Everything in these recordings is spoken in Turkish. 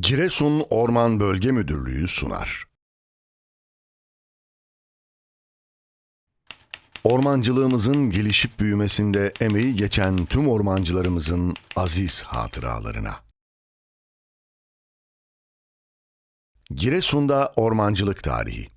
Giresun Orman Bölge Müdürlüğü sunar. Ormancılığımızın gelişip büyümesinde emeği geçen tüm ormancılarımızın aziz hatıralarına. Giresun'da Ormancılık Tarihi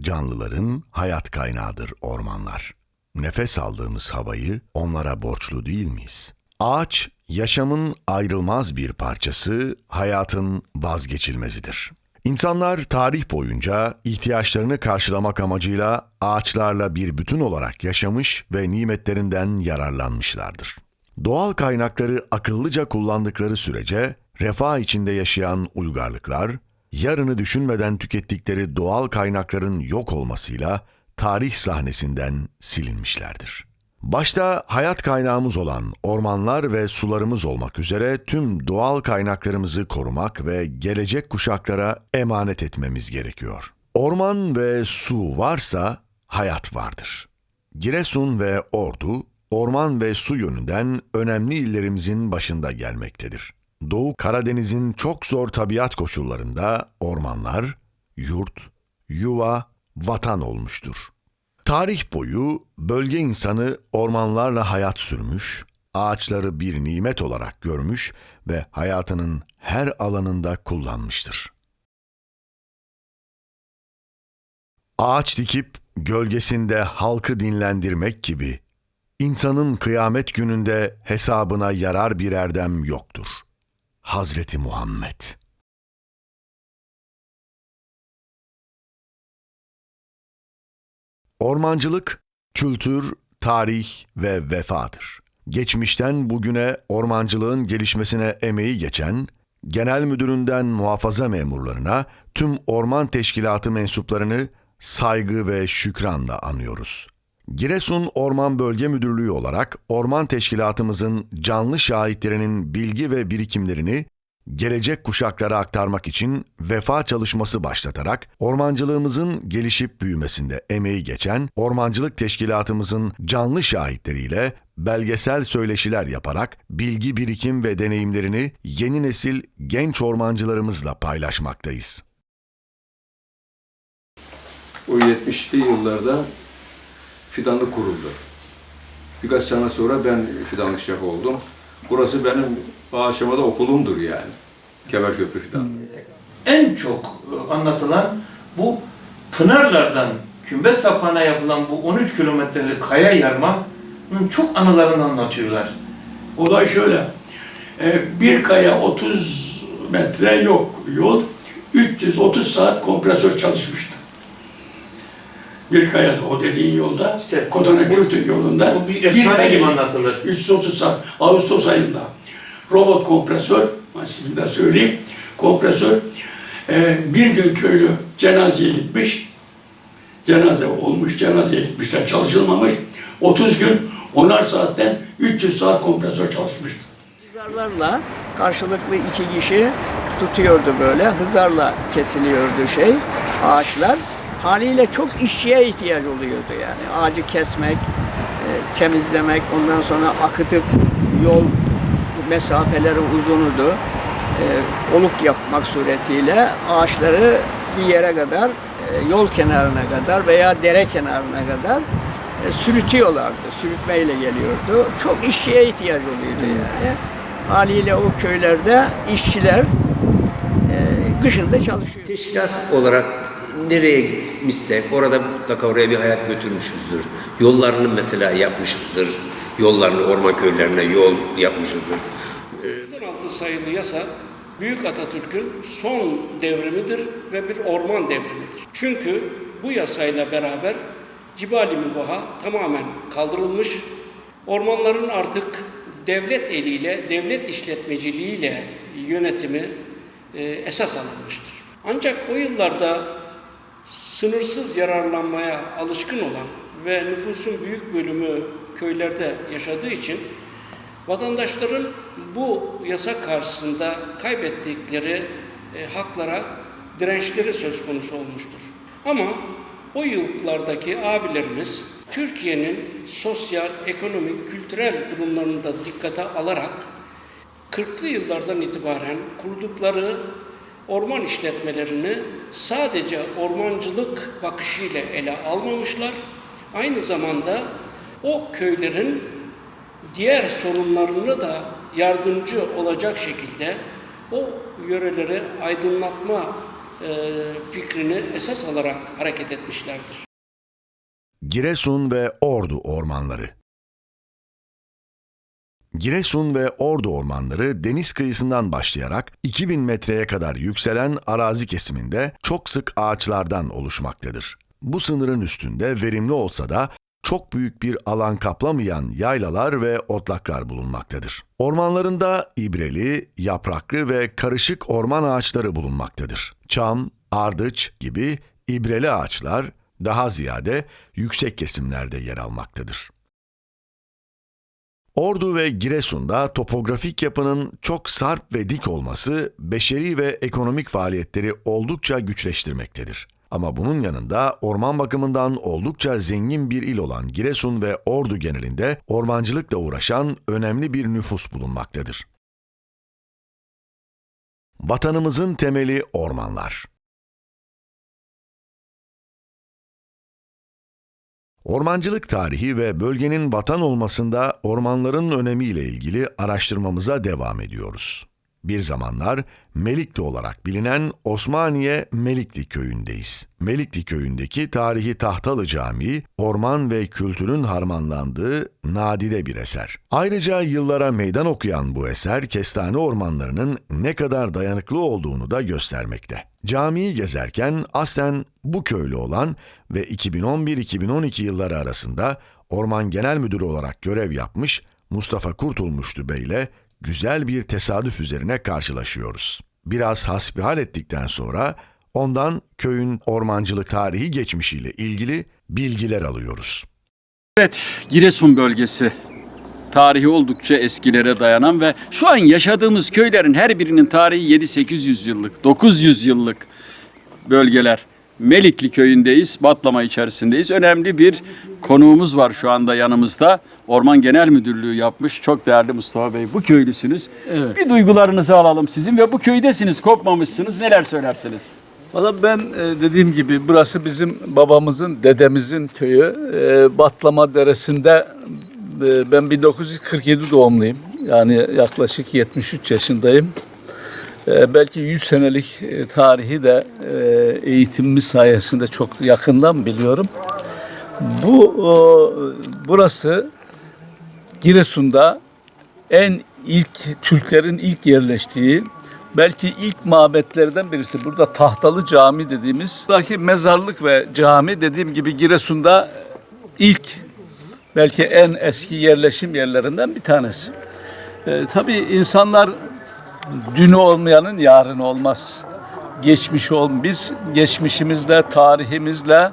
Canlıların hayat kaynağıdır ormanlar. Nefes aldığımız havayı onlara borçlu değil miyiz? Ağaç, yaşamın ayrılmaz bir parçası, hayatın vazgeçilmezidir. İnsanlar tarih boyunca ihtiyaçlarını karşılamak amacıyla ağaçlarla bir bütün olarak yaşamış ve nimetlerinden yararlanmışlardır. Doğal kaynakları akıllıca kullandıkları sürece refah içinde yaşayan uygarlıklar, yarını düşünmeden tükettikleri doğal kaynakların yok olmasıyla tarih sahnesinden silinmişlerdir. Başta hayat kaynağımız olan ormanlar ve sularımız olmak üzere tüm doğal kaynaklarımızı korumak ve gelecek kuşaklara emanet etmemiz gerekiyor. Orman ve su varsa hayat vardır. Giresun ve Ordu, orman ve su yönünden önemli illerimizin başında gelmektedir. Doğu Karadeniz'in çok zor tabiat koşullarında ormanlar, yurt, yuva, vatan olmuştur. Tarih boyu bölge insanı ormanlarla hayat sürmüş, ağaçları bir nimet olarak görmüş ve hayatının her alanında kullanmıştır. Ağaç dikip gölgesinde halkı dinlendirmek gibi insanın kıyamet gününde hesabına yarar bir erdem yoktur. Hazreti Muhammed Ormancılık, kültür, tarih ve vefadır. Geçmişten bugüne ormancılığın gelişmesine emeği geçen, genel müdüründen muhafaza memurlarına tüm orman teşkilatı mensuplarını saygı ve şükranla anıyoruz. Giresun Orman Bölge Müdürlüğü olarak orman teşkilatımızın canlı şahitlerinin bilgi ve birikimlerini gelecek kuşaklara aktarmak için vefa çalışması başlatarak ormancılığımızın gelişip büyümesinde emeği geçen ormancılık teşkilatımızın canlı şahitleriyle belgesel söyleşiler yaparak bilgi birikim ve deneyimlerini yeni nesil genç ormancılarımızla paylaşmaktayız. O 70'li yıllarda fidanlık kuruldu. Birkaç sene sonra ben fidanlık şefi oldum. Burası benim o aşamada okulumdur yani. Kemerköprü fidan. en çok anlatılan bu Pınarlardan Kümbet sapağına yapılan bu 13 kilometrelik kaya yarmanın çok anılarını anlatıyorlar. Olay şöyle. e, Bir kaya 30 metre yok yol. 330 saat kompresör çalışmıştı. Bir kayada o dediğin yolda, İşte Kotana Gürtü yolunda Bu bir efsane kayayı gibi anlatılır. 330 saat Ağustos ayında robot kompresör, şimdi de söyleyeyim, kompresör e, bir gün köylü cenazeye gitmiş, cenaze olmuş, cenazeye gitmişler, çalışılmamış. 30 gün, onar saatten 300 saat kompresör çalışmıştı. Hızarlarla karşılıklı iki kişi tutuyordu böyle. Hızarla kesiliyordu şey, ağaçlar. Haliyle çok işçiye ihtiyaç oluyordu yani. Ağacı kesmek, e, temizlemek, ondan sonra akıtıp yol mesafeleri uzunudu. E, oluk yapmak suretiyle ağaçları bir yere kadar, e, yol kenarına kadar veya dere kenarına kadar e, sürütüyorlardı. Sürütmeyle geliyordu. Çok işçiye ihtiyaç oluyordu yani. Haliyle o köylerde işçiler e, kışında çalışıyor. Teşkilat olarak nereye gitmişsek orada mutlaka oraya bir hayat götürmüşüzdür. Yollarını mesela yapmışızdır. Yollarını orman köylerine yol yapmışızdır. 16 sayılı yasa Büyük Atatürk'ün son devrimidir ve bir orman devrimidir. Çünkü bu yasayla beraber Cibali Mübaha tamamen kaldırılmış. Ormanların artık devlet eliyle, devlet işletmeciliğiyle yönetimi e, esas alınmıştır. Ancak o yıllarda sınırsız yararlanmaya alışkın olan ve nüfusun büyük bölümü köylerde yaşadığı için vatandaşların bu yasa karşısında kaybettikleri e, haklara dirençleri söz konusu olmuştur. Ama o yıllardaki abilerimiz Türkiye'nin sosyal, ekonomik, kültürel durumlarını da dikkate alarak 40'lı yıllardan itibaren kurdukları orman işletmelerini sadece ormancılık bakışıyla ele almamışlar. Aynı zamanda o köylerin diğer sorunlarını da yardımcı olacak şekilde o yöreleri aydınlatma e, fikrini esas alarak hareket etmişlerdir. Giresun ve Ordu ormanları Giresun ve Ordu ormanları deniz kıyısından başlayarak 2000 metreye kadar yükselen arazi kesiminde çok sık ağaçlardan oluşmaktadır. Bu sınırın üstünde verimli olsa da çok büyük bir alan kaplamayan yaylalar ve otlaklar bulunmaktadır. Ormanlarında ibreli, yapraklı ve karışık orman ağaçları bulunmaktadır. Çam, ardıç gibi ibreli ağaçlar daha ziyade yüksek kesimlerde yer almaktadır. Ordu ve Giresun'da topografik yapının çok sarp ve dik olması beşeri ve ekonomik faaliyetleri oldukça güçleştirmektedir. Ama bunun yanında orman bakımından oldukça zengin bir il olan Giresun ve Ordu genelinde ormancılıkla uğraşan önemli bir nüfus bulunmaktadır. Vatanımızın temeli ormanlar. Ormancılık tarihi ve bölgenin vatan olmasında ormanların önemiyle ilgili araştırmamıza devam ediyoruz. Bir zamanlar Melikli olarak bilinen Osmaniye Melikli köyündeyiz. Melikli köyündeki tarihi Tahtalı Camii, orman ve kültürün harmanlandığı nadide bir eser. Ayrıca yıllara meydan okuyan bu eser kestane ormanlarının ne kadar dayanıklı olduğunu da göstermekte. Camiyi gezerken aslen bu köylü olan ve 2011-2012 yılları arasında Orman Genel Müdürü olarak görev yapmış Mustafa Kurtulmuşlu Bey ile güzel bir tesadüf üzerine karşılaşıyoruz. Biraz hasbihal ettikten sonra ondan köyün ormancılık tarihi geçmişiyle ilgili bilgiler alıyoruz. Evet, Giresun bölgesi. Tarihi oldukça eskilere dayanan ve şu an yaşadığımız köylerin her birinin tarihi 7-800 yıllık, 900 yıllık bölgeler. Melikli köyündeyiz, Batlama içerisindeyiz. Önemli bir konuğumuz var şu anda yanımızda. Orman Genel Müdürlüğü yapmış. Çok değerli Mustafa Bey. Bu köylüsünüz. Evet. Bir duygularınızı alalım sizin ve bu köydesiniz, kopmamışsınız. Neler söylersiniz? Valla ben e, dediğim gibi burası bizim babamızın, dedemizin köyü. E, Batlama Deresi'nde e, ben 1947 doğumluyum. Yani yaklaşık 73 yaşındayım. Belki 100 senelik tarihi de eğitimimiz sayesinde çok yakından biliyorum. Bu o, burası Giresun'da en ilk Türklerin ilk yerleştiği belki ilk mabetlerden birisi. Burada Tahtalı Cami dediğimiz buradaki mezarlık ve cami dediğim gibi Giresun'da ilk belki en eski yerleşim yerlerinden bir tanesi. Ee, tabii insanlar dünü olmayanın yarını olmaz. Geçmiş ol biz geçmişimizle, tarihimizle,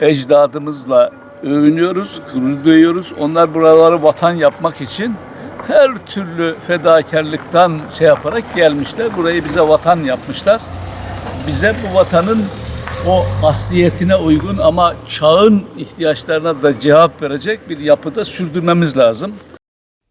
ecdadımızla övünüyoruz, gurur duyuyoruz. Onlar buraları vatan yapmak için her türlü fedakarlıktan şey yaparak gelmişler. Burayı bize vatan yapmışlar. Bize bu vatanın o asliyetine uygun ama çağın ihtiyaçlarına da cevap verecek bir yapıda sürdürmemiz lazım.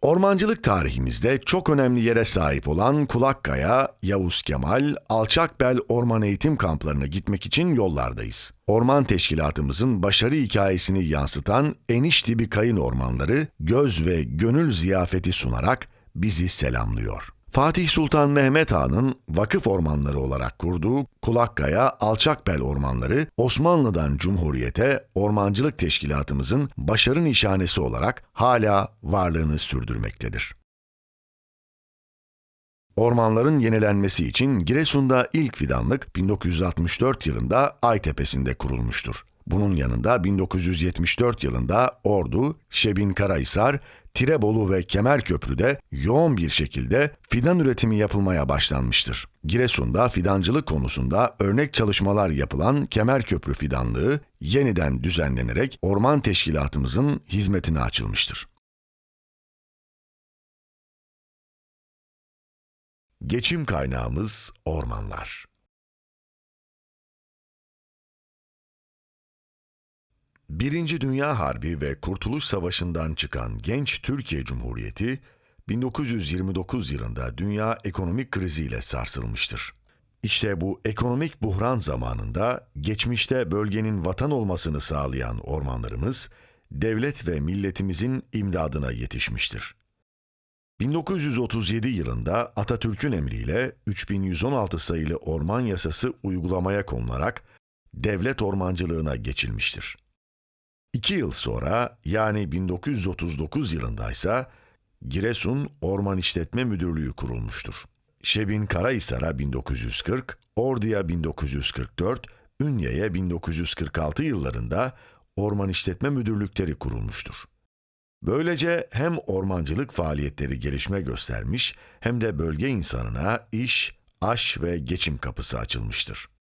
Ormancılık tarihimizde çok önemli yere sahip olan Kulakkaya, Yavuz Kemal, Alçakbel Orman Eğitim Kamplarına gitmek için yollardayız. Orman teşkilatımızın başarı hikayesini yansıtan Enişli bir kayın ormanları göz ve gönül ziyafeti sunarak bizi selamlıyor. Fatih Sultan Mehmet Han'ın vakıf ormanları olarak kurduğu Kulakkaya Alçakbel Ormanları, Osmanlı'dan Cumhuriyete ormancılık teşkilatımızın başarı nişanesi olarak hala varlığını sürdürmektedir. Ormanların yenilenmesi için Giresun'da ilk fidanlık 1964 yılında Aytepe'sinde kurulmuştur. Bunun yanında 1974 yılında Ordu, Şebin Karahisar, Tirebolu ve Kemerköprü'de yoğun bir şekilde fidan üretimi yapılmaya başlanmıştır. Giresun'da fidancılık konusunda örnek çalışmalar yapılan Kemerköprü fidanlığı yeniden düzenlenerek orman teşkilatımızın hizmetine açılmıştır. Geçim kaynağımız ormanlar. Birinci Dünya Harbi ve Kurtuluş Savaşı'ndan çıkan genç Türkiye Cumhuriyeti, 1929 yılında dünya ekonomik kriziyle sarsılmıştır. İşte bu ekonomik buhran zamanında geçmişte bölgenin vatan olmasını sağlayan ormanlarımız, devlet ve milletimizin imdadına yetişmiştir. 1937 yılında Atatürk'ün emriyle 3116 sayılı orman yasası uygulamaya konularak devlet ormancılığına geçilmiştir. İki yıl sonra yani 1939 yılındaysa Giresun Orman İşletme Müdürlüğü kurulmuştur. Şebin Karahisar'a 1940, Ordu'ya 1944, Ünye'ye 1946 yıllarında orman işletme müdürlükleri kurulmuştur. Böylece hem ormancılık faaliyetleri gelişme göstermiş hem de bölge insanına iş, aş ve geçim kapısı açılmıştır.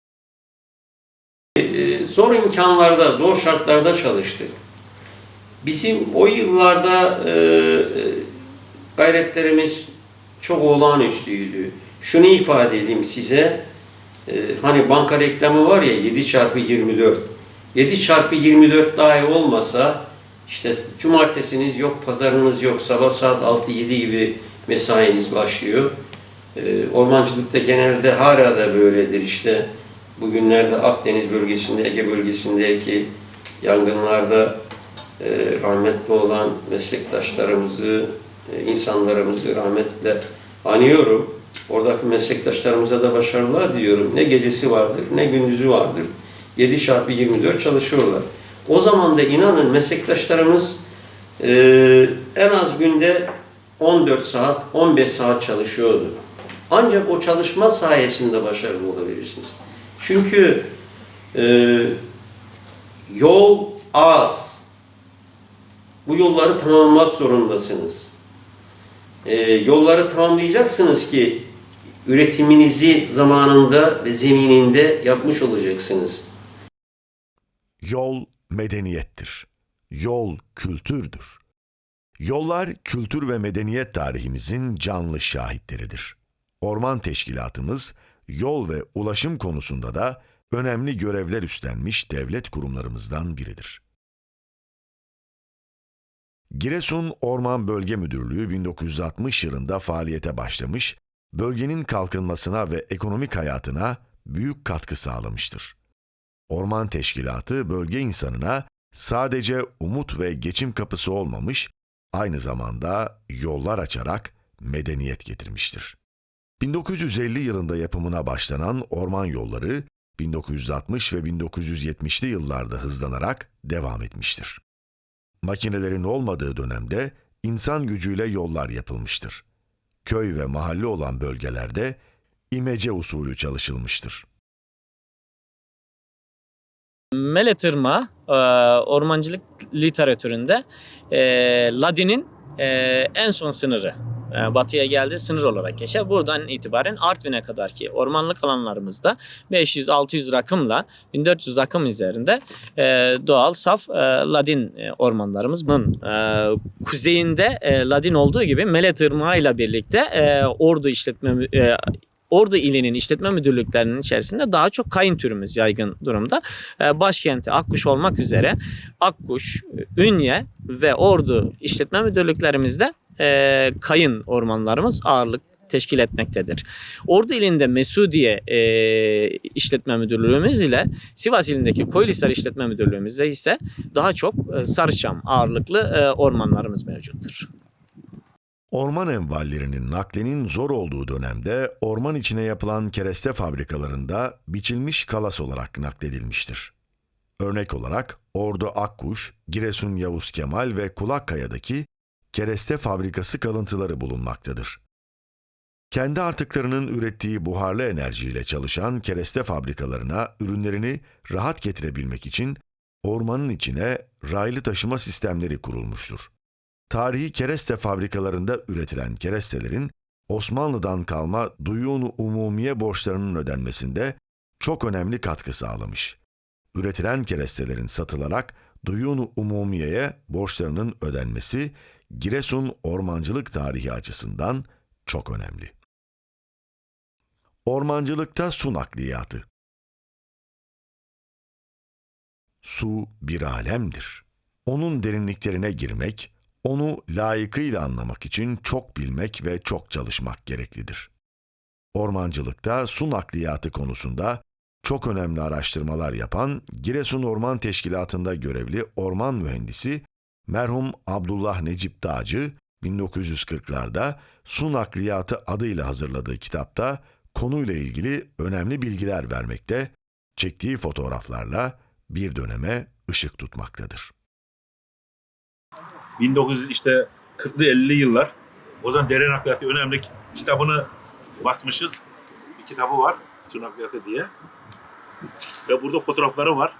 Ee, zor imkanlarda, zor şartlarda çalıştık. Bizim o yıllarda e, gayretlerimiz çok olağanüstüydü. Şunu ifade edeyim size. E, hani banka reklamı var ya 7 çarpı 24. 7 çarpı 24 dahi olmasa işte cumartesiniz yok, pazarınız yok, sabah saat 6-7 gibi mesainiz başlıyor. E, ormancılıkta genelde hala da böyledir işte. Bugünlerde Akdeniz bölgesinde, Ege bölgesindeki yangınlarda e, rahmetli olan meslektaşlarımızı, e, insanlarımızı rahmetle anıyorum. Oradaki meslektaşlarımıza da başarılar diliyorum. Ne gecesi vardır, ne gündüzü vardır. 7 çarpı 24 çalışıyorlar. O zaman da inanın meslektaşlarımız e, en az günde 14 saat, 15 saat çalışıyordu. Ancak o çalışma sayesinde başarılı olabilirsiniz. Çünkü e, yol az. Bu yolları tamamlamak zorundasınız. E, yolları tamamlayacaksınız ki üretiminizi zamanında ve zemininde yapmış olacaksınız. Yol medeniyettir. Yol kültürdür. Yollar kültür ve medeniyet tarihimizin canlı şahitleridir. Orman teşkilatımız yol ve ulaşım konusunda da önemli görevler üstlenmiş devlet kurumlarımızdan biridir. Giresun Orman Bölge Müdürlüğü 1960 yılında faaliyete başlamış, bölgenin kalkınmasına ve ekonomik hayatına büyük katkı sağlamıştır. Orman Teşkilatı bölge insanına sadece umut ve geçim kapısı olmamış, aynı zamanda yollar açarak medeniyet getirmiştir. 1950 yılında yapımına başlanan orman yolları 1960 ve 1970'li yıllarda hızlanarak devam etmiştir. Makinelerin olmadığı dönemde insan gücüyle yollar yapılmıştır. Köy ve mahalle olan bölgelerde imece usulü çalışılmıştır. Mele tırmağı e, ormancılık literatüründe e, Ladin'in e, en son sınırı. E, batıya geldiği sınır olarak geçer. Buradan itibaren Artvin'e kadar ki ormanlık alanlarımızda 500-600 rakımla 1400 rakım üzerinde e, doğal saf e, Ladin ormanlarımız. Bunun e, kuzeyinde Ladin olduğu gibi Mele tırmağı ile birlikte ordu işletme Ordu ilinin işletme müdürlüklerinin içerisinde daha çok kayın türümüz yaygın durumda. Başkenti Akkuş olmak üzere Akkuş, Ünye ve Ordu işletme müdürlüklerimizde e, kayın ormanlarımız ağırlık teşkil etmektedir. Ordu ilinde Mesudiye e, işletme müdürlüğümüz ile Sivas ilindeki Koylisar işletme müdürlüğümüzde ise daha çok e, sarıçam ağırlıklı e, ormanlarımız mevcuttur. Orman envallerinin naklenin zor olduğu dönemde orman içine yapılan kereste fabrikalarında biçilmiş kalas olarak nakledilmiştir. Örnek olarak Ordu Akkuş, Giresun Yavuz Kemal ve Kulakkaya'daki kereste fabrikası kalıntıları bulunmaktadır. Kendi artıklarının ürettiği buharlı enerjiyle çalışan kereste fabrikalarına ürünlerini rahat getirebilmek için ormanın içine raylı taşıma sistemleri kurulmuştur. Tarihi kereste fabrikalarında üretilen kerestelerin Osmanlı'dan kalma duyun umumiye borçlarının ödenmesinde çok önemli katkı sağlamış. Üretilen kerestelerin satılarak duyun umumiyeye borçlarının ödenmesi Giresun ormancılık tarihi açısından çok önemli. Ormancılıkta su nakliyatı Su bir alemdir. Onun derinliklerine girmek, onu layıkıyla anlamak için çok bilmek ve çok çalışmak gereklidir. Ormancılıkta su nakliyatı konusunda çok önemli araştırmalar yapan Giresun Orman Teşkilatı'nda görevli orman mühendisi merhum Abdullah Necip Dağcı 1940'larda Su Nakliyatı adıyla hazırladığı kitapta konuyla ilgili önemli bilgiler vermekte, çektiği fotoğraflarla bir döneme ışık tutmaktadır. 1900 işte 40'lı 50'li yıllar. O zaman dere nakliyatı önemli kitabını basmışız. Bir kitabı var. Su nakliyatı diye. Ve burada fotoğrafları var.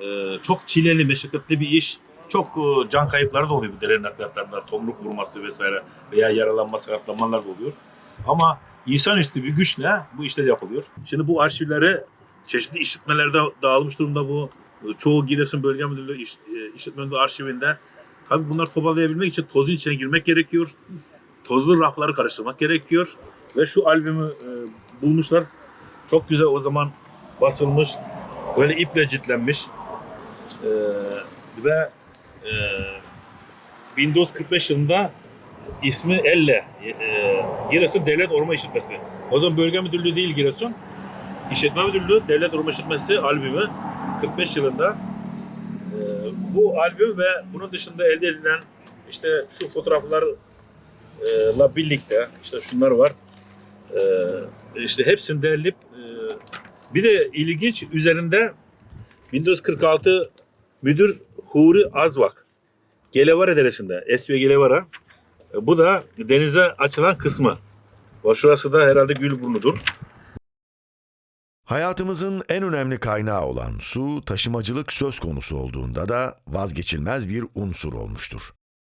Ee, çok çileli, meşakkatli bir iş. Çok e, can kayıpları da oluyor bu dere nakliyatlarında. Tomruk vurması vesaire veya yaralanma, sakatlanmalar da oluyor. Ama insanüstü bir güçle bu işler yapılıyor. Şimdi bu arşivleri çeşitli işletmelerde dağılmış durumda bu. Çoğu Giresun Bölge Müdürlüğü iş, e, işletme Müdürlüğü arşivinde. Tabii bunları toparlayabilmek için tozun içine girmek gerekiyor. Tozlu rafları karıştırmak gerekiyor. Ve şu albümü e, bulmuşlar. Çok güzel o zaman basılmış. Böyle iple ciltlenmiş. E, ve e, 1945 yılında ismi Elle. E, Giresun Devlet Orman İşletmesi. O zaman bölge müdürlüğü değil Giresun. İşletme Müdürlüğü Devlet Orman İşletmesi albümü 45 yılında ee, bu albüm ve bunun dışında elde edilen işte şu fotoğraflarla birlikte işte şunlar var. Ee, işte hepsini derleyip e, bir de ilginç üzerinde 1946 müdür Huri Azvak Gelevara Deresi'nde Esve Gelevara E, bu da denize açılan kısmı. Şurası da herhalde Gülburnu'dur. Hayatımızın en önemli kaynağı olan su, taşımacılık söz konusu olduğunda da vazgeçilmez bir unsur olmuştur.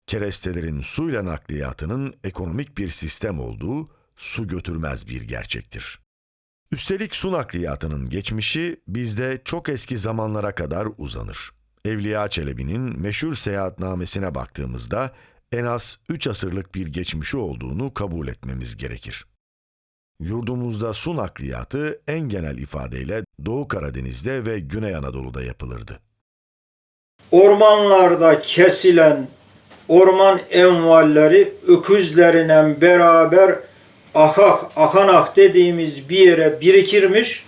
Kerestelerin suyla nakliyatının ekonomik bir sistem olduğu su götürmez bir gerçektir. Üstelik su nakliyatının geçmişi bizde çok eski zamanlara kadar uzanır. Evliya Çelebi'nin meşhur seyahatnamesine baktığımızda en az 3 asırlık bir geçmişi olduğunu kabul etmemiz gerekir. Yurdumuzda su nakliyatı en genel ifadeyle Doğu Karadeniz'de ve Güney Anadolu'da yapılırdı. Ormanlarda kesilen orman envalleri öküzlerine beraber akak, akanak dediğimiz bir yere birikirmiş.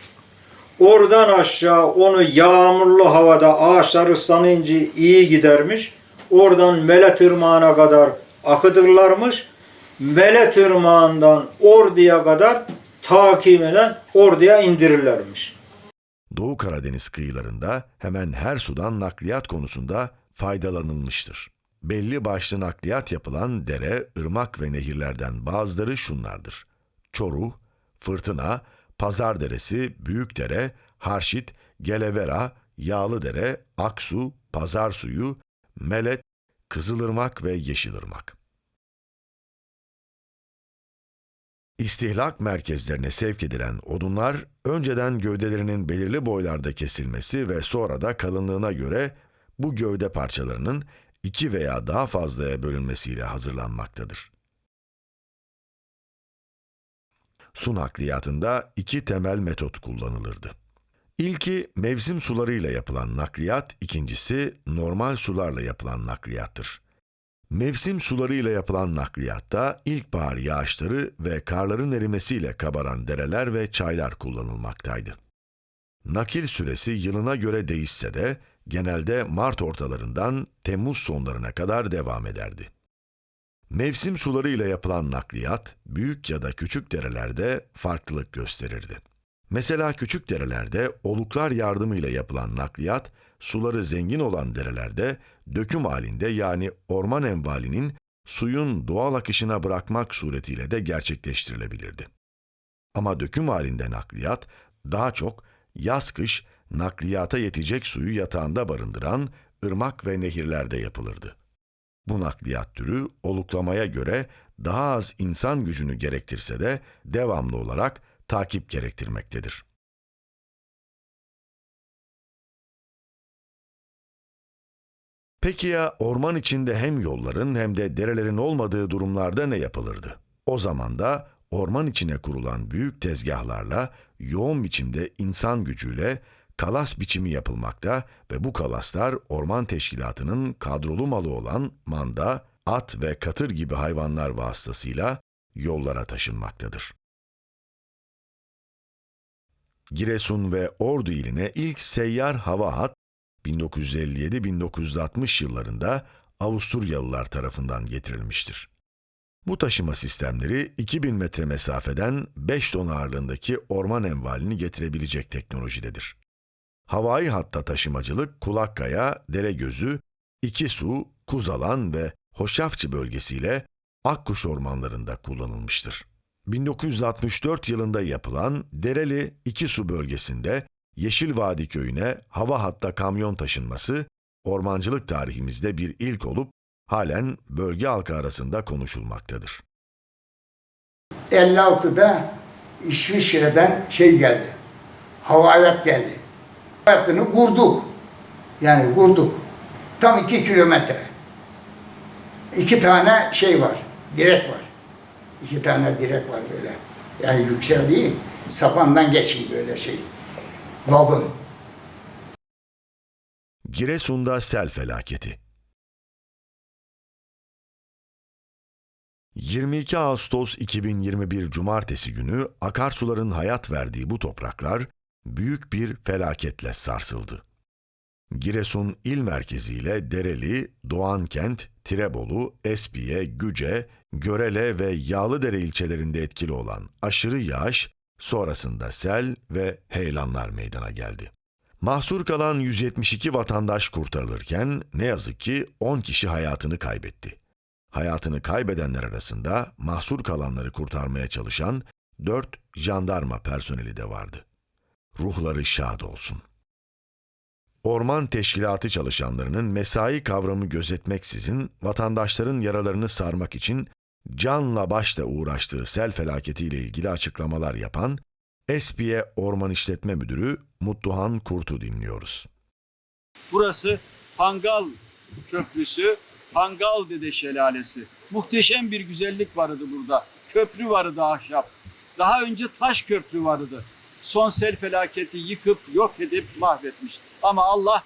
Oradan aşağı onu yağmurlu havada ağaçlar ıslanınca iyi gidermiş. Oradan Mele Tırmağı'na kadar akıtırlarmış. Mele Tırmağı'ndan Ordu'ya kadar takiben Ordu'ya indirirlermiş. Doğu Karadeniz kıyılarında hemen her sudan nakliyat konusunda faydalanılmıştır. Belli başlı nakliyat yapılan dere, ırmak ve nehirlerden bazıları şunlardır. Çoruh, Fırtına, Pazarderesi, Büyükdere, Harşit, Gelevera, Yağlıdere, Aksu, Pazar Suyu, Melet, Kızılırmak ve Yeşilırmak. İstihlak merkezlerine sevk edilen odunlar önceden gövdelerinin belirli boylarda kesilmesi ve sonra da kalınlığına göre bu gövde parçalarının iki veya daha fazlaya bölünmesiyle hazırlanmaktadır. Su nakliyatında iki temel metot kullanılırdı. İlki mevsim sularıyla yapılan nakliyat, ikincisi normal sularla yapılan nakliyattır. Mevsim sularıyla yapılan nakliyatta ilkbahar yağışları ve karların erimesiyle kabaran dereler ve çaylar kullanılmaktaydı. Nakil süresi yılına göre değişse de genelde Mart ortalarından Temmuz sonlarına kadar devam ederdi. Mevsim sularıyla yapılan nakliyat büyük ya da küçük derelerde farklılık gösterirdi. Mesela küçük derelerde oluklar yardımıyla yapılan nakliyat suları zengin olan derelerde döküm halinde yani orman envalinin suyun doğal akışına bırakmak suretiyle de gerçekleştirilebilirdi. Ama döküm halinde nakliyat daha çok yaz-kış nakliyata yetecek suyu yatağında barındıran ırmak ve nehirlerde yapılırdı. Bu nakliyat türü oluklamaya göre daha az insan gücünü gerektirse de devamlı olarak takip gerektirmektedir. Peki ya orman içinde hem yolların hem de derelerin olmadığı durumlarda ne yapılırdı? O zaman da orman içine kurulan büyük tezgahlarla yoğun biçimde insan gücüyle kalas biçimi yapılmakta ve bu kalaslar orman teşkilatının kadrolu malı olan manda, at ve katır gibi hayvanlar vasıtasıyla yollara taşınmaktadır. Giresun ve Ordu iline ilk seyyar hava hat 1957-1960 yıllarında Avusturyalılar tarafından getirilmiştir. Bu taşıma sistemleri 2000 metre mesafeden 5 ton ağırlığındaki orman envalini getirebilecek teknolojidedir. Havai hatta taşımacılık Kulakkaya, Deregözü, İkisu, Kuzalan ve Hoşafçı bölgesiyle Akkuş ormanlarında kullanılmıştır. 1964 yılında yapılan Dereli İkisu bölgesinde Yeşil Vadi köyüne hava hatta kamyon taşınması ormancılık tarihimizde bir ilk olup halen bölge halkı arasında konuşulmaktadır. 56'da İsviçre'den şey geldi. Hava hayat geldi. Hayatını kurduk. Yani kurduk. Tam iki kilometre. İki tane şey var. Direk var. İki tane direk var böyle. Yani yüksek değil. Sapandan geçiyor böyle şey. Vagon. Giresun'da sel felaketi 22 Ağustos 2021 Cumartesi günü akarsuların hayat verdiği bu topraklar büyük bir felaketle sarsıldı. Giresun il merkeziyle Dereli, Doğankent, Tirebolu, Espiye, Güce, Görele ve Yağlıdere ilçelerinde etkili olan aşırı yağış sonrasında sel ve heyelanlar meydana geldi. Mahsur kalan 172 vatandaş kurtarılırken ne yazık ki 10 kişi hayatını kaybetti. Hayatını kaybedenler arasında mahsur kalanları kurtarmaya çalışan 4 jandarma personeli de vardı. Ruhları şad olsun. Orman teşkilatı çalışanlarının mesai kavramı gözetmeksizin vatandaşların yaralarını sarmak için canla başla uğraştığı sel felaketiyle ilgili açıklamalar yapan Espiye Orman İşletme Müdürü Mutluhan Kurt'u dinliyoruz. Burası Pangal Köprüsü, Pangal Dede Şelalesi. Muhteşem bir güzellik vardı burada. Köprü vardı ahşap. Daha önce taş köprü vardı. Son sel felaketi yıkıp yok edip mahvetmiş. Ama Allah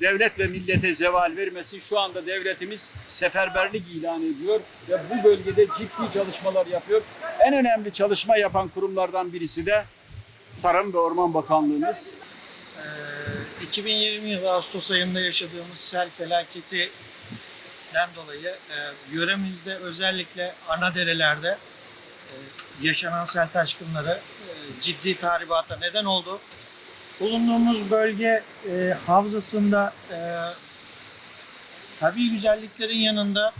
devlet ve millete zeval vermesin. Şu anda devletimiz seferberlik ilan ediyor ve bu bölgede ciddi çalışmalar yapıyor. En önemli çalışma yapan kurumlardan birisi de Tarım ve Orman Bakanlığımız. 2020 yılı Ağustos ayında yaşadığımız sel felaketinden dolayı e, yöremizde özellikle ana derelerde e, yaşanan sel taşkınları e, ciddi tahribata neden oldu. Bulunduğumuz bölge e, havzasında e, tabii güzelliklerin yanında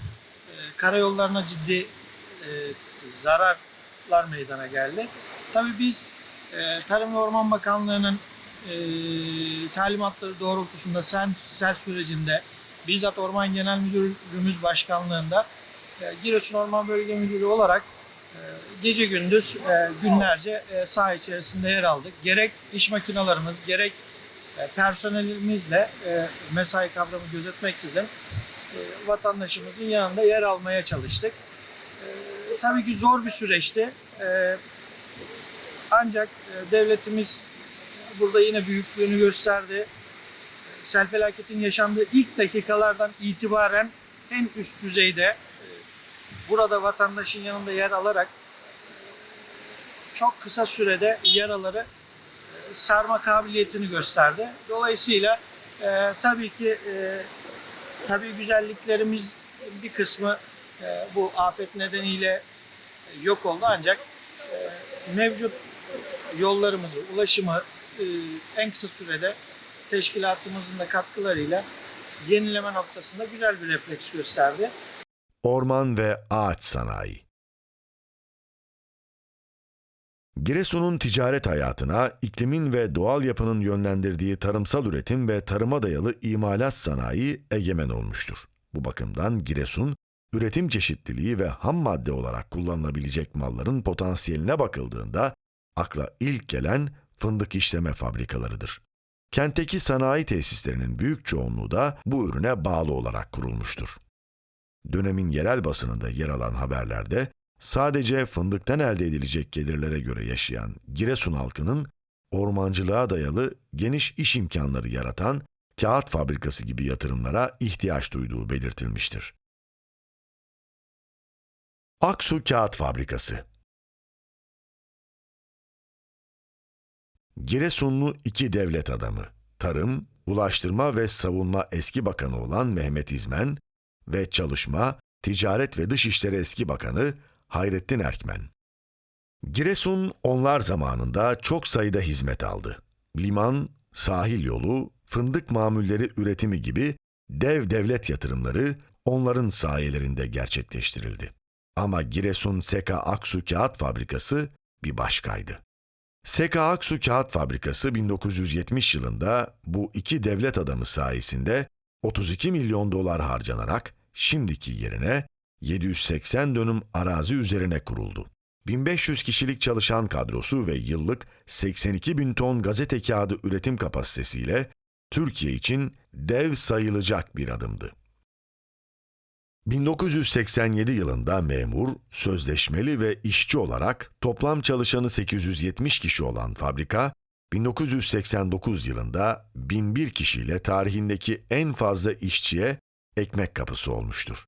e, karayollarına ciddi e, zararlar meydana geldi. Tabii biz e, Tarım ve Orman Bakanlığı'nın e, talimatları doğrultusunda sel, sel sürecinde bizzat Orman Genel Müdürümüz Başkanlığı'nda e, Giresun Orman Bölge Müdürü olarak gece gündüz e, günlerce e, saha içerisinde yer aldık. Gerek iş makinalarımız gerek e, personelimizle mesai kavramı gözetmeksizin vatandaşımızın yanında yer almaya çalıştık. Tabii ki zor bir süreçti. Ancak devletimiz burada yine büyüklüğünü gösterdi. Sel felaketin yaşandığı ilk dakikalardan itibaren en üst düzeyde burada vatandaşın yanında yer alarak çok kısa sürede yaraları e, sarma kabiliyetini gösterdi. Dolayısıyla e, tabii ki e, tabii güzelliklerimiz bir kısmı e, bu afet nedeniyle yok oldu ancak e, mevcut yollarımızı, ulaşımı e, en kısa sürede teşkilatımızın da katkılarıyla yenileme noktasında güzel bir refleks gösterdi. Orman ve ağaç sanayi Giresun'un ticaret hayatına iklimin ve doğal yapının yönlendirdiği tarımsal üretim ve tarıma dayalı imalat sanayi egemen olmuştur. Bu bakımdan Giresun, üretim çeşitliliği ve ham madde olarak kullanılabilecek malların potansiyeline bakıldığında akla ilk gelen fındık işleme fabrikalarıdır. Kentteki sanayi tesislerinin büyük çoğunluğu da bu ürüne bağlı olarak kurulmuştur. Dönemin yerel basınında yer alan haberlerde sadece fındıktan elde edilecek gelirlere göre yaşayan Giresun halkının ormancılığa dayalı geniş iş imkanları yaratan kağıt fabrikası gibi yatırımlara ihtiyaç duyduğu belirtilmiştir. Aksu Kağıt Fabrikası Giresunlu iki devlet adamı, Tarım, Ulaştırma ve Savunma eski bakanı olan Mehmet İzmen ve Çalışma, Ticaret ve Dışişleri eski bakanı Hayrettin Erkmen. Giresun onlar zamanında çok sayıda hizmet aldı. Liman, sahil yolu, fındık mamulleri üretimi gibi dev devlet yatırımları onların sayelerinde gerçekleştirildi. Ama Giresun Seka Aksu Kağıt Fabrikası bir başkaydı. Seka Aksu Kağıt Fabrikası 1970 yılında bu iki devlet adamı sayesinde 32 milyon dolar harcanarak şimdiki yerine 780 dönüm arazi üzerine kuruldu. 1500 kişilik çalışan kadrosu ve yıllık 82 bin ton gazete kağıdı üretim kapasitesiyle Türkiye için dev sayılacak bir adımdı. 1987 yılında memur, sözleşmeli ve işçi olarak toplam çalışanı 870 kişi olan fabrika, 1989 yılında 1001 kişiyle tarihindeki en fazla işçiye ekmek kapısı olmuştur.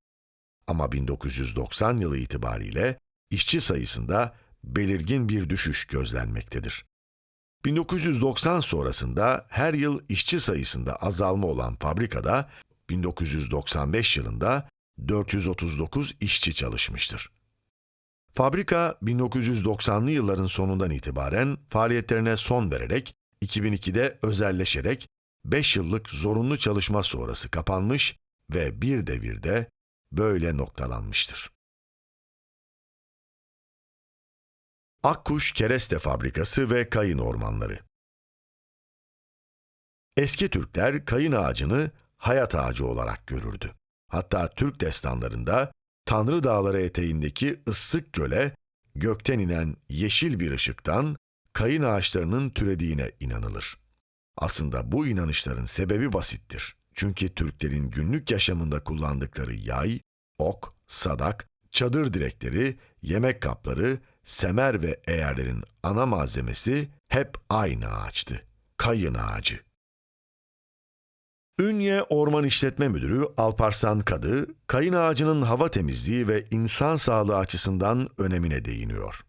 Ama 1990 yılı itibariyle işçi sayısında belirgin bir düşüş gözlenmektedir. 1990 sonrasında her yıl işçi sayısında azalma olan fabrikada 1995 yılında 439 işçi çalışmıştır. Fabrika 1990'lı yılların sonundan itibaren faaliyetlerine son vererek 2002'de özelleşerek 5 yıllık zorunlu çalışma sonrası kapanmış ve bir devirde böyle noktalanmıştır. Akkuş Kereste Fabrikası ve Kayın Ormanları Eski Türkler kayın ağacını hayat ağacı olarak görürdü. Hatta Türk destanlarında Tanrı Dağları eteğindeki ıssık göle gökten inen yeşil bir ışıktan kayın ağaçlarının türediğine inanılır. Aslında bu inanışların sebebi basittir. Çünkü Türklerin günlük yaşamında kullandıkları yay, ok, sadak, çadır direkleri, yemek kapları, semer ve eğerlerin ana malzemesi hep aynı ağaçtı. Kayın ağacı. Ünye Orman İşletme Müdürü Alparslan Kadı, kayın ağacının hava temizliği ve insan sağlığı açısından önemine değiniyor.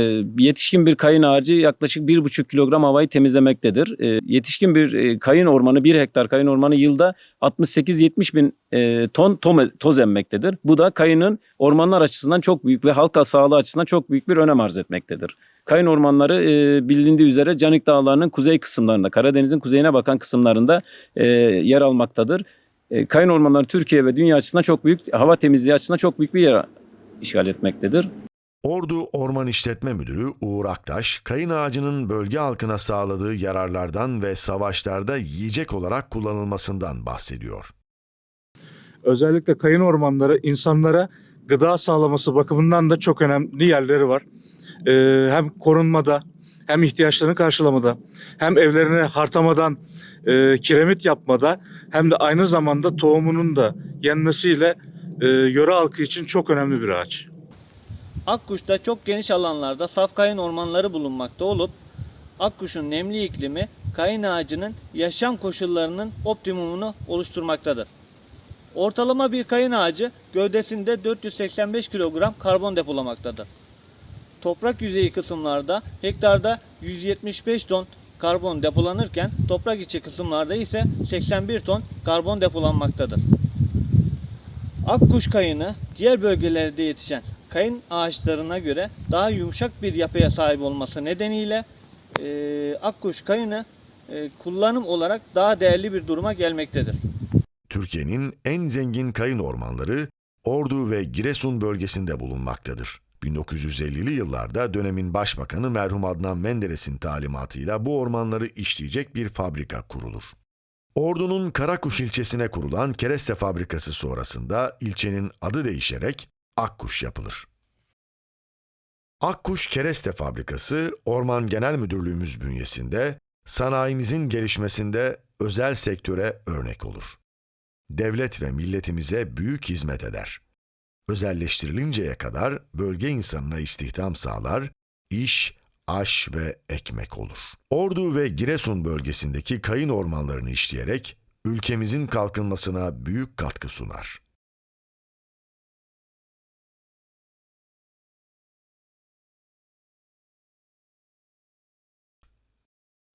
Ee, Yetişkin bir kayın ağacı yaklaşık 1,5 kilogram havayı temizlemektedir. Ee, Yetişkin bir e, kayın ormanı, 1 hektar kayın ormanı yılda 68-70 bin e, ton toz emmektedir. Bu da kayının ormanlar açısından çok büyük ve halka sağlığı açısından çok büyük bir önem arz etmektedir. Kayın ormanları e, bilindiği üzere Canik Dağları'nın kuzey kısımlarında, Karadeniz'in kuzeyine bakan kısımlarında e, yer almaktadır. E, Kayın ormanları Türkiye ve dünya açısından çok büyük, hava temizliği açısından çok büyük bir yer işgal etmektedir. Ordu Orman İşletme Müdürü Uğur Aktaş, kayın ağacının bölge halkına sağladığı yararlardan ve savaşlarda yiyecek olarak kullanılmasından bahsediyor. özellikle kayın ormanları insanlara gıda sağlaması bakımından da çok önemli yerleri var. Ee, hem korunmada hem ihtiyaçlarını karşılamada hem evlerine hartamadan e, kiremit yapmada hem de aynı zamanda tohumunun da yenmesiyle e, yöre halkı için çok önemli bir ağaç. Akkuş'ta çok geniş alanlarda saf kayın ormanları bulunmakta olup Akkuş'un nemli iklimi kayın ağacının yaşam koşullarının optimumunu oluşturmaktadır. Ortalama bir kayın ağacı gövdesinde 485 kilogram karbon depolamaktadır. Toprak yüzeyi kısımlarda hektarda 175 ton karbon depolanırken toprak içi kısımlarda ise 81 ton karbon depolanmaktadır. Akkuş kayını diğer bölgelerde yetişen kayın ağaçlarına göre daha yumuşak bir yapıya sahip olması nedeniyle e, akkuş kayını e, kullanım olarak daha değerli bir duruma gelmektedir. Türkiye'nin en zengin kayın ormanları Ordu ve Giresun bölgesinde bulunmaktadır. 1950'li yıllarda dönemin başbakanı merhum Adnan Menderes'in talimatıyla bu ormanları işleyecek bir fabrika kurulur. Ordu'nun Karakuş ilçesine kurulan kereste fabrikası sonrasında ilçenin adı değişerek Akkuş yapılır. Akkuş Kereste Fabrikası, Orman Genel Müdürlüğümüz bünyesinde sanayimizin gelişmesinde özel sektöre örnek olur. Devlet ve milletimize büyük hizmet eder. Özelleştirilinceye kadar bölge insanına istihdam sağlar, iş, aş ve ekmek olur. Ordu ve Giresun bölgesindeki kayın ormanlarını işleyerek ülkemizin kalkınmasına büyük katkı sunar.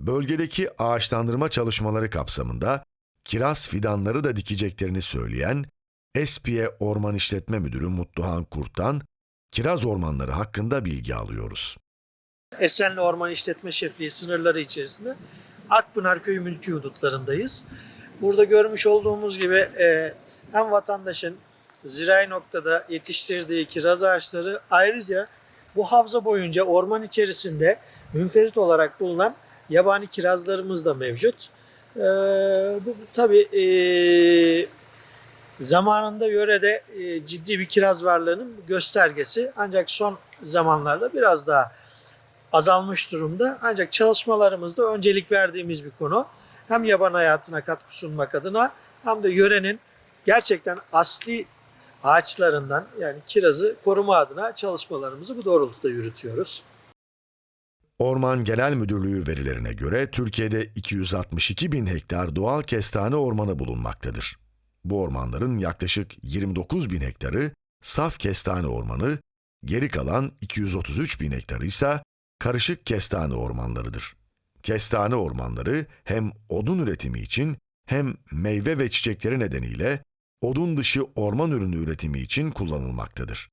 Bölgedeki ağaçlandırma çalışmaları kapsamında kiraz fidanları da dikeceklerini söyleyen Espiye Orman İşletme Müdürü Mutluhan Kurt'tan kiraz ormanları hakkında bilgi alıyoruz. Esenli Orman İşletme Şefliği sınırları içerisinde Akpınar Köyü mülki hudutlarındayız. Burada görmüş olduğumuz gibi e, hem vatandaşın zirai noktada yetiştirdiği kiraz ağaçları ayrıca bu havza boyunca orman içerisinde münferit olarak bulunan yabani kirazlarımız da mevcut. E, bu tabii e, zamanında yörede e, ciddi bir kiraz varlığının göstergesi ancak son zamanlarda biraz daha azalmış durumda. Ancak çalışmalarımızda öncelik verdiğimiz bir konu. Hem yaban hayatına katkı sunmak adına hem de yörenin gerçekten asli ağaçlarından yani kirazı koruma adına çalışmalarımızı bu doğrultuda yürütüyoruz. Orman Genel Müdürlüğü verilerine göre Türkiye'de 262 bin hektar doğal kestane ormanı bulunmaktadır. Bu ormanların yaklaşık 29 bin hektarı saf kestane ormanı, geri kalan 233 bin hektarı ise karışık kestane ormanlarıdır. Kestane ormanları hem odun üretimi için hem meyve ve çiçekleri nedeniyle odun dışı orman ürünü üretimi için kullanılmaktadır.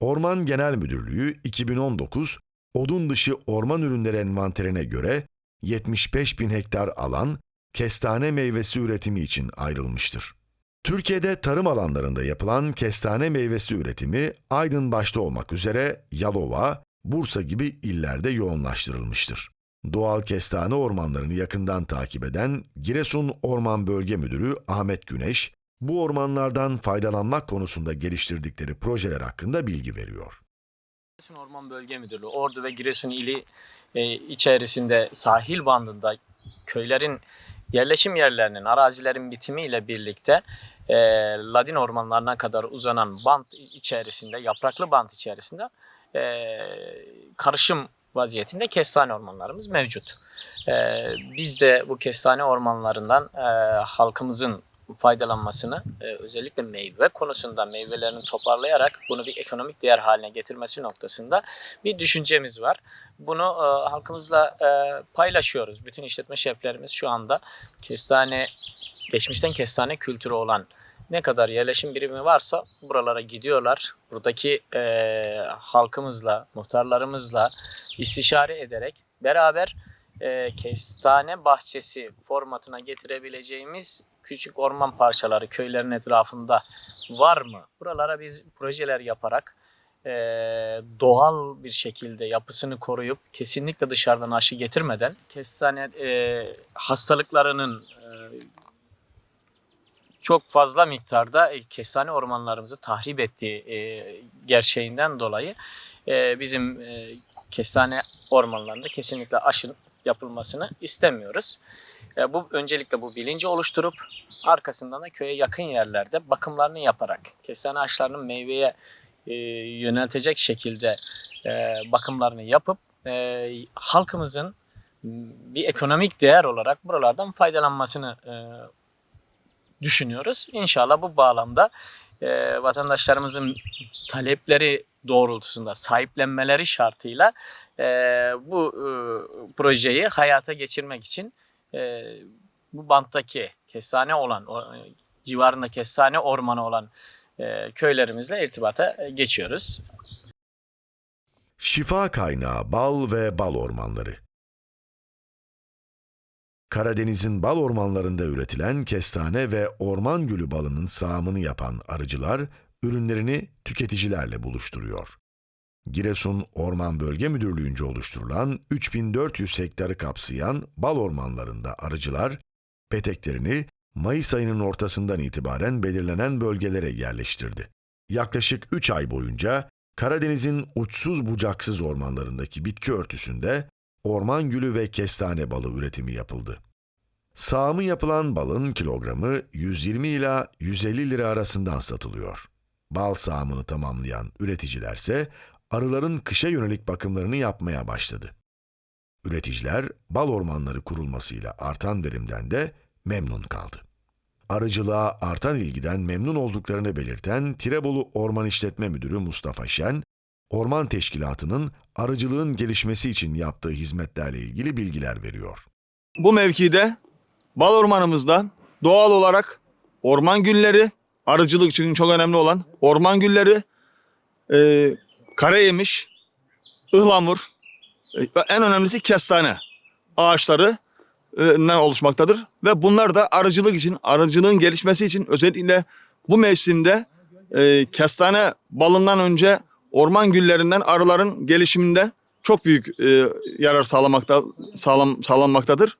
Orman Genel Müdürlüğü 2019 odun dışı orman ürünleri envanterine göre 75 bin hektar alan kestane meyvesi üretimi için ayrılmıştır. Türkiye'de tarım alanlarında yapılan kestane meyvesi üretimi Aydın başta olmak üzere Yalova, Bursa gibi illerde yoğunlaştırılmıştır. Doğal kestane ormanlarını yakından takip eden Giresun Orman Bölge Müdürü Ahmet Güneş, bu ormanlardan faydalanmak konusunda geliştirdikleri projeler hakkında bilgi veriyor. Giresun Orman Bölge Müdürlüğü, Ordu ve Giresun ili e, içerisinde sahil bandında köylerin yerleşim yerlerinin, arazilerin bitimiyle birlikte e, Ladin ormanlarına kadar uzanan bant içerisinde, yapraklı bant içerisinde e, karışım vaziyetinde kestane ormanlarımız mevcut. E, biz de bu kestane ormanlarından e, halkımızın faydalanmasını e, özellikle meyve konusunda meyvelerini toparlayarak bunu bir ekonomik değer haline getirmesi noktasında bir düşüncemiz var. Bunu e, halkımızla e, paylaşıyoruz. Bütün işletme şeflerimiz şu anda kestane geçmişten kestane kültürü olan ne kadar yerleşim birimi varsa buralara gidiyorlar. Buradaki halkımızla, muhtarlarımızla istişare ederek beraber kestane bahçesi formatına getirebileceğimiz küçük orman parçaları köylerin etrafında var mı? Buralara biz projeler yaparak e, doğal bir şekilde yapısını koruyup kesinlikle dışarıdan aşı getirmeden kestane e, hastalıklarının e, çok fazla miktarda e, kestane ormanlarımızı tahrip ettiği e, gerçeğinden dolayı e, bizim kestane ormanlarında kesinlikle aşı yapılmasını istemiyoruz. Bu öncelikle bu bilinci oluşturup arkasından da köye yakın yerlerde bakımlarını yaparak kestane ağaçlarının meyveye e, yöneltecek şekilde e, bakımlarını yapıp e, halkımızın bir ekonomik değer olarak buralardan faydalanmasını e, düşünüyoruz. İnşallah bu bağlamda e, vatandaşlarımızın talepleri doğrultusunda sahiplenmeleri şartıyla e, bu e, projeyi hayata geçirmek için e, bu banttaki kestane olan, o, civarında kestane ormanı olan e, köylerimizle irtibata geçiyoruz. Şifa kaynağı bal ve bal ormanları. Karadeniz'in bal ormanlarında üretilen kestane ve orman gülü balının sağımını yapan arıcılar ürünlerini tüketicilerle buluşturuyor. Giresun Orman Bölge Müdürlüğü'nce oluşturulan 3400 hektarı kapsayan bal ormanlarında arıcılar peteklerini Mayıs ayının ortasından itibaren belirlenen bölgelere yerleştirdi. Yaklaşık 3 ay boyunca Karadeniz'in uçsuz bucaksız ormanlarındaki bitki örtüsünde orman gülü ve kestane balı üretimi yapıldı. Sağımı yapılan balın kilogramı 120 ila 150 lira arasından satılıyor. Bal sağımını tamamlayan üreticilerse arıların kışa yönelik bakımlarını yapmaya başladı. Üreticiler bal ormanları kurulmasıyla artan verimden de memnun kaldı. Arıcılığa artan ilgiden memnun olduklarını belirten Tirebolu Orman İşletme Müdürü Mustafa Şen, Orman Teşkilatı'nın arıcılığın gelişmesi için yaptığı hizmetlerle ilgili bilgiler veriyor. Bu mevkide bal ormanımızda doğal olarak orman gülleri, arıcılık için çok önemli olan orman gülleri, e, karayemiş, ıhlamur, e, en önemlisi kestane ağaçları e, ne oluşmaktadır. Ve bunlar da arıcılık için, arıcılığın gelişmesi için özellikle bu mevsimde e, kestane balından önce orman güllerinden arıların gelişiminde çok büyük yarar sağlamakta sağlam, sağlanmaktadır.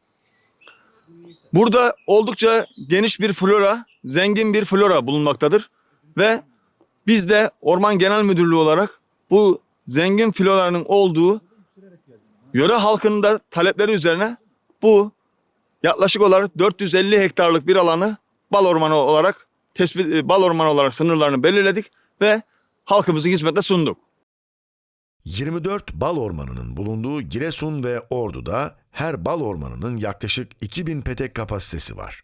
Burada oldukça geniş bir flora, zengin bir flora bulunmaktadır ve biz de Orman Genel Müdürlüğü olarak bu zengin floranın olduğu yöre halkının da talepleri üzerine bu yaklaşık olarak 450 hektarlık bir alanı bal ormanı olarak tespit bal ormanı olarak sınırlarını belirledik ve halkımızın hizmetine sunduk. 24 bal ormanının bulunduğu Giresun ve Ordu'da her bal ormanının yaklaşık 2000 petek kapasitesi var.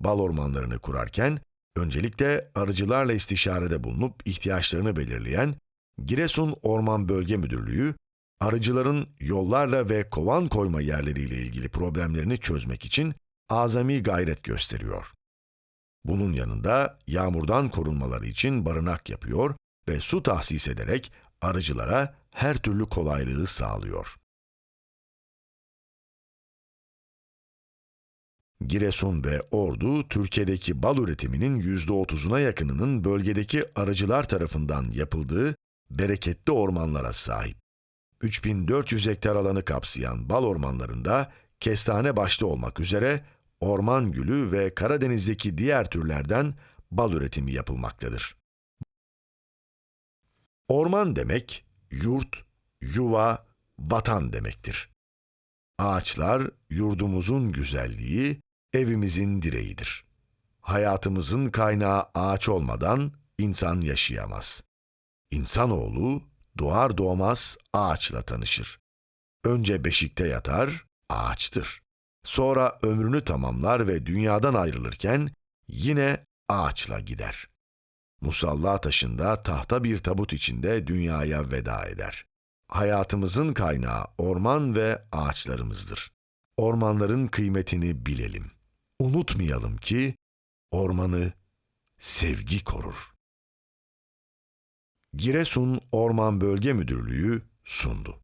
Bal ormanlarını kurarken öncelikle arıcılarla istişarede bulunup ihtiyaçlarını belirleyen Giresun Orman Bölge Müdürlüğü, arıcıların yollarla ve kovan koyma yerleriyle ilgili problemlerini çözmek için azami gayret gösteriyor. Bunun yanında yağmurdan korunmaları için barınak yapıyor ve su tahsis ederek arıcılara her türlü kolaylığı sağlıyor. Giresun ve Ordu, Türkiye'deki bal üretiminin %30'una yakınının bölgedeki arıcılar tarafından yapıldığı bereketli ormanlara sahip. 3400 hektar alanı kapsayan bal ormanlarında kestane başta olmak üzere orman gülü ve Karadeniz'deki diğer türlerden bal üretimi yapılmaktadır. Orman demek, yurt, yuva, vatan demektir. Ağaçlar, yurdumuzun güzelliği, evimizin direğidir. Hayatımızın kaynağı ağaç olmadan insan yaşayamaz. İnsanoğlu doğar doğmaz ağaçla tanışır. Önce beşikte yatar, ağaçtır. Sonra ömrünü tamamlar ve dünyadan ayrılırken yine ağaçla gider. Musalla taşında tahta bir tabut içinde dünyaya veda eder. Hayatımızın kaynağı orman ve ağaçlarımızdır. Ormanların kıymetini bilelim. Unutmayalım ki ormanı sevgi korur. Giresun Orman Bölge Müdürlüğü sundu.